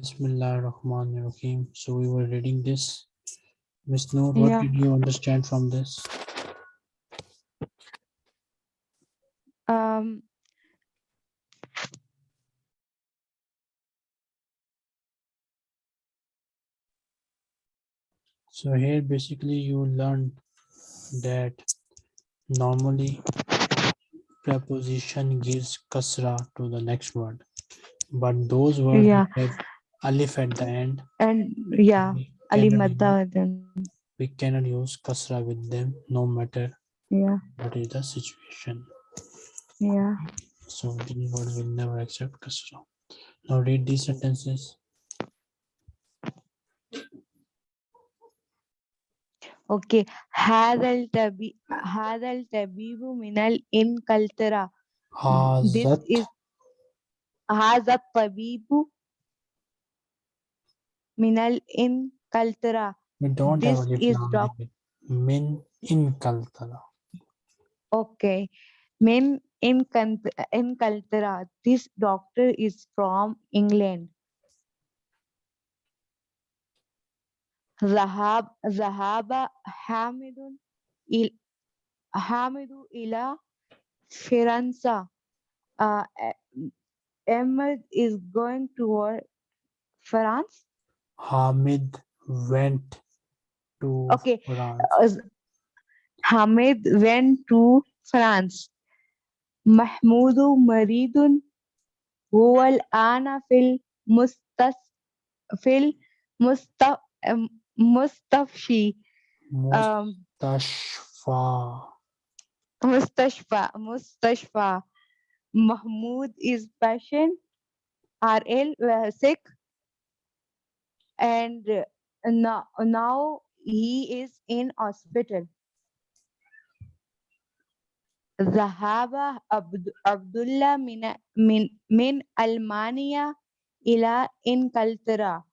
Bismillah Rahman Rahim. So we were reading this. Miss Noor, what Yeah. did you understand from this? Um, So here basically you learned that normally preposition gives kasra to the next word. But those words Yeah. have alif at the end, and yeah, we Ali cannot, use, Madda then. we cannot use kasra with them no matter Yeah, what is the situation. yeah. So these words will never accept kasra. Now read these sentences. Okay. هذا التبي هذا الطبيب من الإنكلترا. This Hazat is هذا الطبيب Minal in Kaltara. We don't this have is doc Min in Kaltara. Okay. Min in, in Kaltara. This doctor is from England. Zahab Zahaba Hamidun il Hamidu ila Firanza. Uh, eh, Ahmed is going toward France. Hamid went to Okay. France. Uh, Hamid went to France. محمود مريض هو الآن في المستس في المست مستشفى um, Mustashfa. مستشفى مستشفى Mahmoud is patient are ill uh, sick and uh, now, now he is in hospital ذهب عبد عبد الله من من من ألمانيا إلى إنجلترا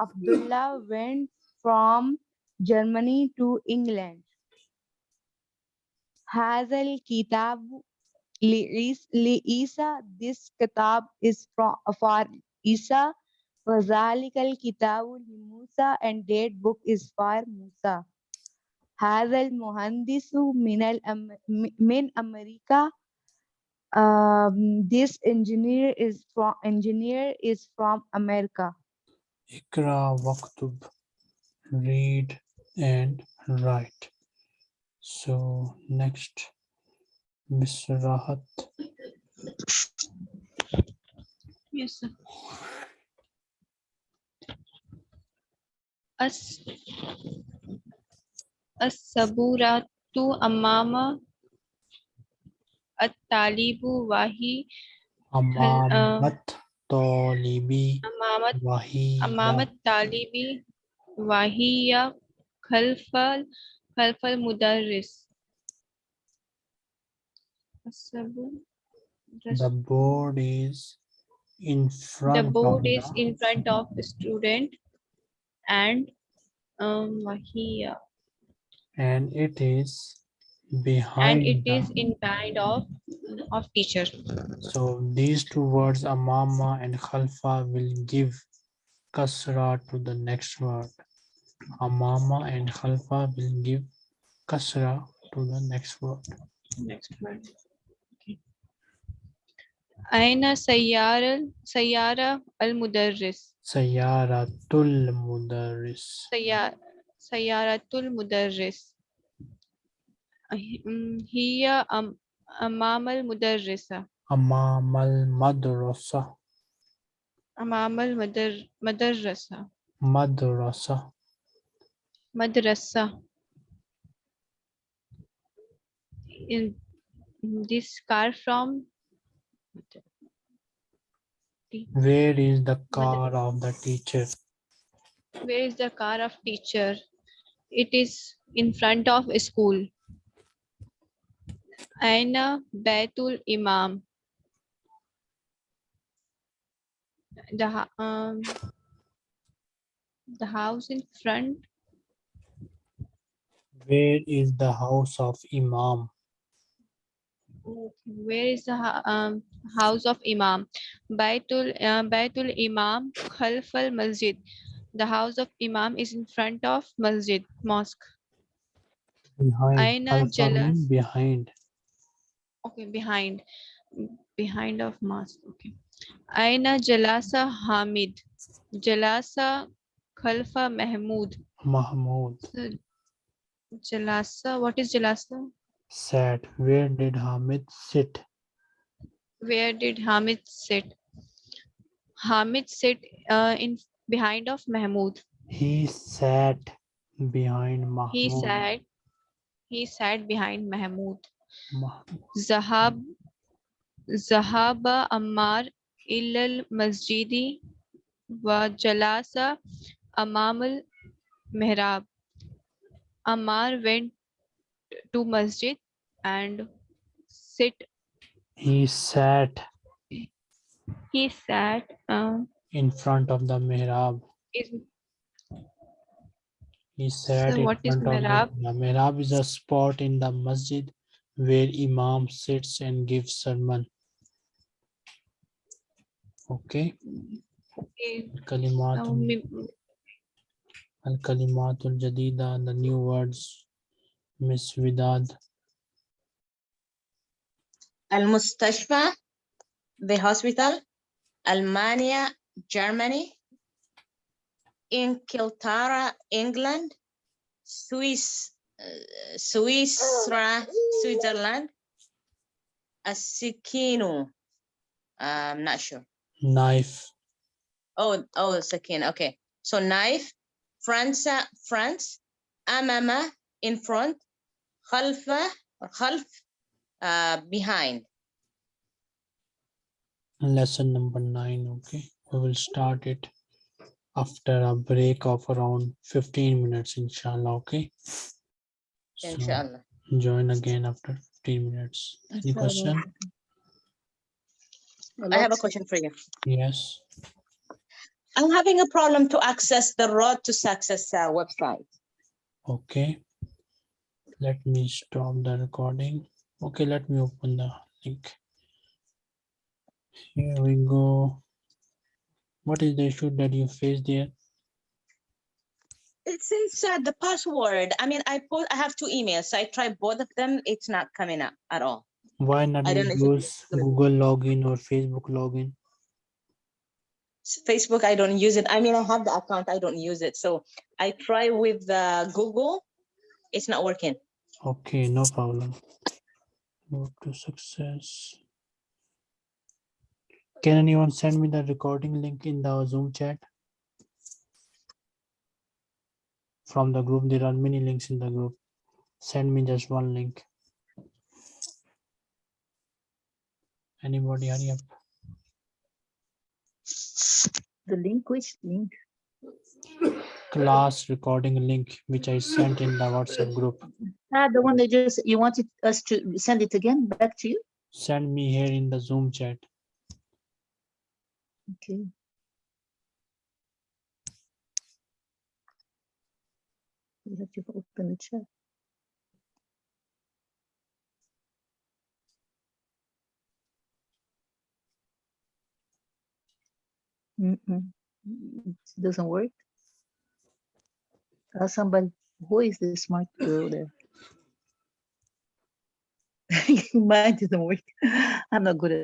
Abdullah went from Germany to England هذا الكتاب لعيس- لعيسى this kitab is from for Isa وذلك الكتاب لموسى and that book is for Musa هذا المهندس من الأم من أمريكا um, this engineer is from engineer is from America Ikra waktub. Read and write. So next, Miss Rahat. Yes, sir. As as-saburatu amama at-talibu wahi Amamat talibi amamat wahiya. amamat talibi wahiya khalfal khalfal mudarris. The board is in front the board of is in front of the student and um wahiya and it is and behind it the- is in kind of of teacher. So these two words, amama and khalfa, will give kasra to the next word. Amama and khalfa will give kasra to the next word. Next one. Aina sayyara sayyara al mudarris. Sayyaratul mudarris. Sayyar sayyaratul mudarris. Hi- mm, Hiya am amam al mudarrisa. Amamal madrasa. Amam al madar madrasa. Madrasa. Madrasa. In this car from Where is the car of the teacher? Where is the car of teacher? It is in front of a school. Aina Baitul Imam. The, um, the house in front, Where is the house of Imam? where is the, um, house of Imam. Baitul uh, Baitul Imam khalf al masjid. The house of Imam is in front of masjid mosque. Behind. Aina jalas- behind. Okay, behind behind of mosque. Okay. Aina Jalasa Hamid. Jalasa Khalfa Mahmud. Mahmud. So, Jalasa, what is Jalasa? Sat. Where did Hamid sit? Where did Hamid sit? Hamid sit uh, in behind of Mahmud. He sat behind Mahmud. He sat. He sat behind Mahmud. Mah- Zahab Zahaba Ammar ilal masjidi wa jalasa amamal mihrab. Ammar went to masjid and sit. He sat He sat uh, in front of the mihrab. is He sat in what is front of mihrab? the mihrab. Is a spot in the masjid where Imam sits and gives sermon. Okay. okay, Kalimat now al kalimatul jadida, the new words. Miss Vidad. المستشفى the hospital Almania Germany Inquiltara England Swiss uh, Switzerland Switzerland Asikino I'm not sure Knife. oh oh Sakina okay so knife France France أمام in front خلف or خلف uh, behind Lesson number nine. Okay. We will start it after a break of around 15 minutes, inshallah. Okay. So, join again after 15 minutes. Any question? I have a question for you. Yes. I'm having a problem to access the Road to Success uh, website. Okay. Let me stop the recording. Okay, let me open the link. Here we go. What is the issue that you face there? It says uh, the password. I mean, I put, I have two emails. I tried both of them. It's not coming up at all. Why not I don't use Google login or Facebook login? Facebook, I don't use it. I mean, I have the account. I don't use it. So I try with uh, Google. It's not working. Okay, no problem. To success. Can anyone send me the recording link in the Zoom chat? From the group, there are many links in the group. Send me just one link. Anybody hurry up? The link, which link? Class recording link, which I sent in the WhatsApp group. Ah, the one that just, you wanted us to send it again back to you? Send me here in the Zoom chat. Okay. You have to open the chat. Mm-mm. It doesn't work. Uh, somebody, who is the smart girl there? Mine doesn't work. I'm not good at